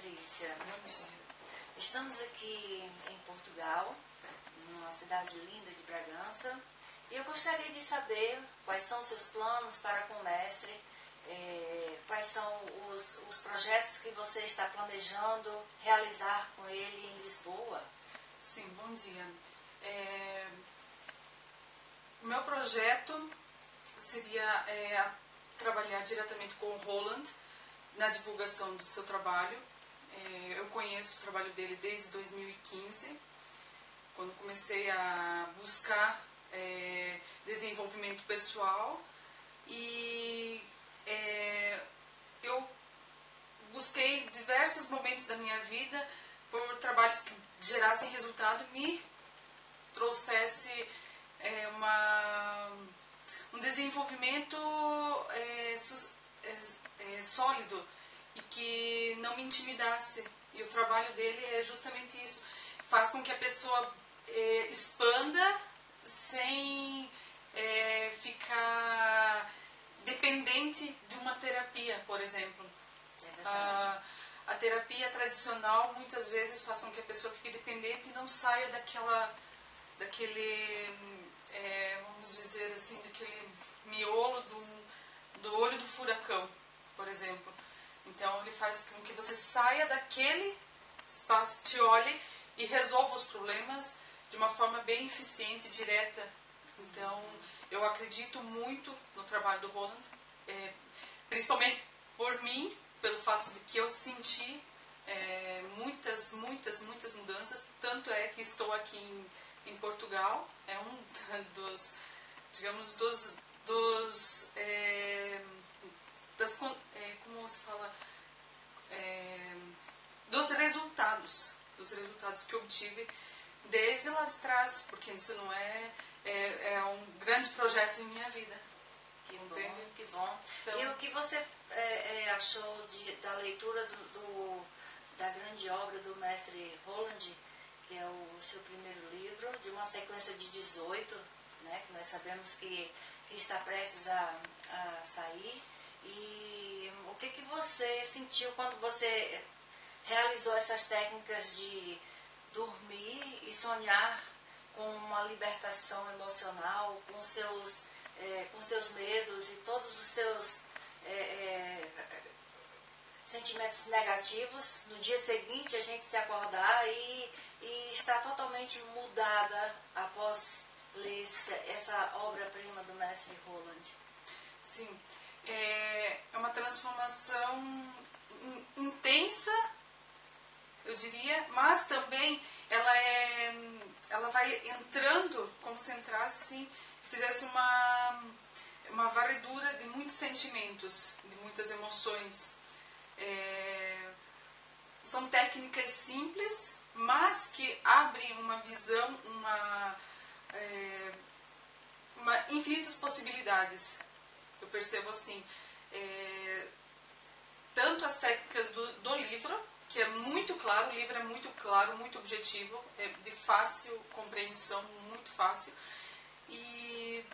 Patrícia. Bom dia. Estamos aqui em Portugal, numa cidade linda de Bragança, e eu gostaria de saber quais são os seus planos para com o mestre, é, quais são os, os projetos que você está planejando realizar com ele em Lisboa. Sim, bom dia. É, o meu projeto seria é, trabalhar diretamente com o Roland na divulgação do seu trabalho. É, eu conheço o trabalho dele desde 2015, quando comecei a buscar é, desenvolvimento pessoal. E é, eu busquei diversos momentos da minha vida por trabalhos que gerassem resultado e me trouxesse é, uma, um desenvolvimento é, é, é, sólido e que não me intimidasse. E o trabalho dele é justamente isso. Faz com que a pessoa é, expanda sem é, ficar dependente de uma terapia, por exemplo. É a, a terapia tradicional muitas vezes faz com que a pessoa fique dependente e não saia daquela, daquele, é, vamos dizer assim, daquele miolo do, do olho do furacão, por exemplo. Então ele faz com que você saia daquele espaço, te olhe e resolva os problemas de uma forma bem eficiente, direta. Então eu acredito muito no trabalho do Roland, é, principalmente por mim, pelo fato de que eu senti é, muitas, muitas, muitas mudanças. Tanto é que estou aqui em, em Portugal, é um dos, digamos, dos, dos é, das, é, como se fala, é, dos resultados, dos resultados que obtive desde lá de trás, porque isso não é, é, é um grande projeto em minha vida. Que bom, que bom. Então, e o que você é, é, achou de, da leitura do, do, da grande obra do mestre Roland, que é o seu primeiro livro, de uma sequência de 18, né, que nós sabemos que, que está prestes a, a sair. E o que, que você sentiu quando você realizou essas técnicas de dormir e sonhar com uma libertação emocional, com seus, é, com seus medos e todos os seus é, é, sentimentos negativos, no dia seguinte a gente se acordar e, e estar totalmente mudada após ler essa obra-prima do mestre Roland. Sim, é, é uma transformação intensa eu diria, mas também ela é, ela vai entrando como se entrasse assim, fizesse uma uma varredura de muitos sentimentos, de muitas emoções. É, são técnicas simples, mas que abrem uma visão, uma, é, uma infinitas possibilidades. Eu percebo assim, é, tanto as técnicas do, do livro, que é muito claro, o livro é muito claro, muito objetivo, é de fácil compreensão, muito fácil. E,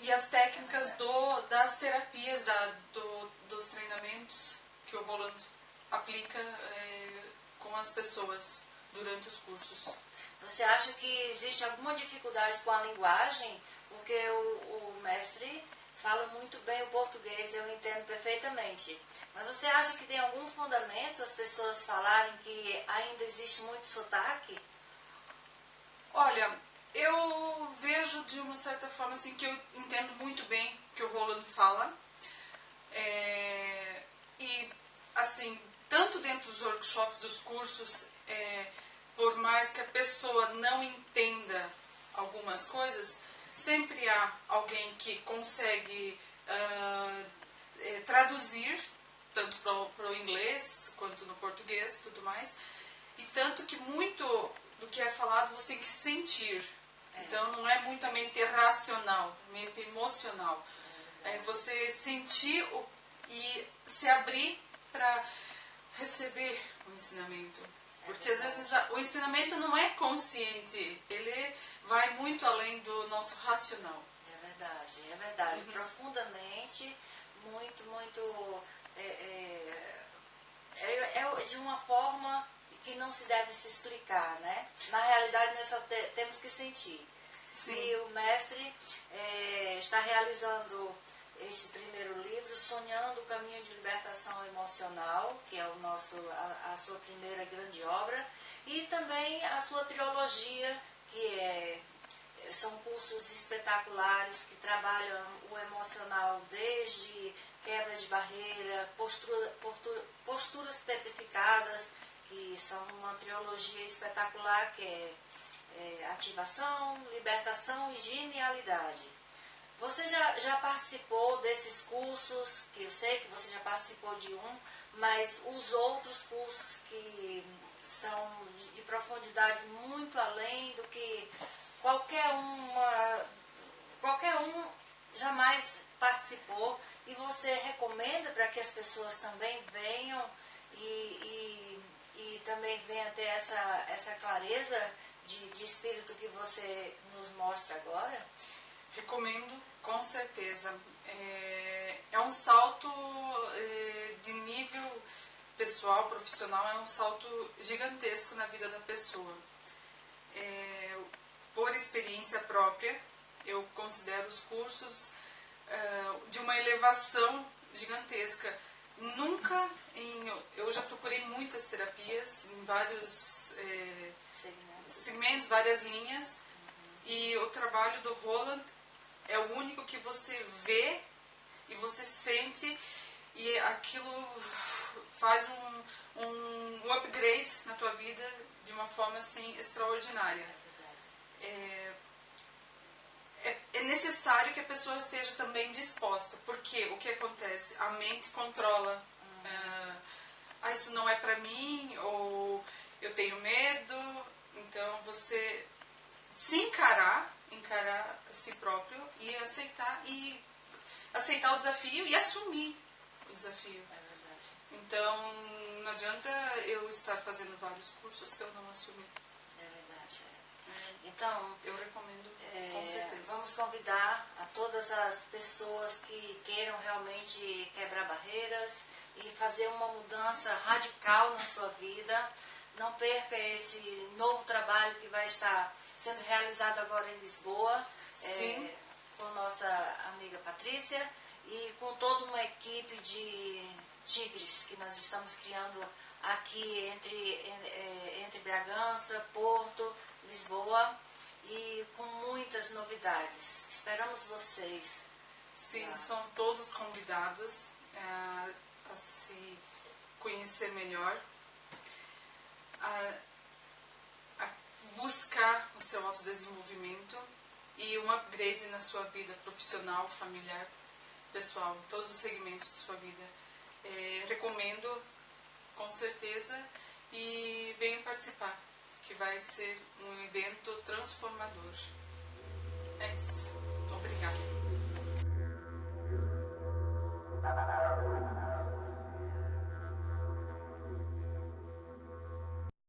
e as técnicas do, das terapias, da, do, dos treinamentos que o Roland aplica é, com as pessoas durante os cursos. Você acha que existe alguma dificuldade com a linguagem? Porque o, o mestre fala muito bem o português, eu entendo perfeitamente. Mas você acha que tem algum fundamento as pessoas falarem que ainda existe muito sotaque? Olha, eu vejo de uma certa forma assim que eu entendo muito bem o que o Roland fala. É, e assim, tanto dentro dos workshops, dos cursos, é, por mais que a pessoa não entenda algumas coisas, sempre há alguém que consegue uh, traduzir tanto para o inglês quanto no português tudo mais. E tanto que muito do que é falado você tem que sentir. É. Então não é muito a mente racional, mente emocional. É você sentir o, e se abrir para receber o ensinamento. Porque às vezes o ensinamento não é consciente, ele vai muito além do nosso racional. É verdade, é verdade. Uhum. Profundamente, muito, muito é, é, é, é de uma forma que não se deve se explicar, né? Na realidade, nós só te, temos que sentir. Sim. E o mestre é, está realizando esse primeiro livro, Sonhando o Caminho de Libertação Emocional, que é o nosso, a, a sua primeira grande obra, e também a sua trilogia, que é são cursos espetaculares que trabalham o emocional desde quebra de barreira, postura, postura, posturas certificadas, que são uma trilogia espetacular que é, é ativação, libertação e genialidade. Você já, já participou desses cursos, que eu sei que você já participou de um, mas os outros cursos que são de, de profundidade muito além do que qualquer uma, qualquer um jamais participou e você recomenda para que as pessoas também venham e, e, e também venham ter essa, essa clareza de, de espírito que você nos mostra agora? Recomendo, com certeza. É, é um salto é, de nível pessoal, profissional, é um salto gigantesco na vida da pessoa. É, por experiência própria, eu considero os cursos uh, de uma elevação gigantesca. Nunca, em, eu já procurei muitas terapias em vários eh, segmentos. segmentos. várias linhas, uhum. e o trabalho do Roland é o único que você vê e você sente, e aquilo faz um, um, um upgrade na tua vida de uma forma assim extraordinária. É, é, é, necessário que a pessoa esteja também disposta, porque o que acontece? A mente controla. Uhum. ah, isso não é para mim, ou eu tenho medo. Então você se encarar, encarar si próprio e aceitar e aceitar o desafio e assumir o desafio. É então não adianta eu estar fazendo vários cursos se eu não assumir. Então, eu recomendo é, com certeza. Vamos convidar a todas as pessoas que queiram realmente quebrar barreiras e fazer uma mudança radical na sua vida. Não perca esse novo trabalho que vai estar sendo realizado agora em Lisboa, é, com nossa amiga Patrícia e com toda uma equipe de tigres que nós estamos criando aqui entre, é, entre Bragança, Porto, Lisboa e com muitas novidades. Esperamos vocês. Sim, ah. são todos convidados é, a se conhecer melhor, a, a buscar o seu autodesenvolvimento e um upgrade na sua vida profissional, familiar, pessoal, em todos os segmentos de sua vida. É, recomendo com certeza e venham participar, que vai ser um evento transformador. É isso. Obrigada.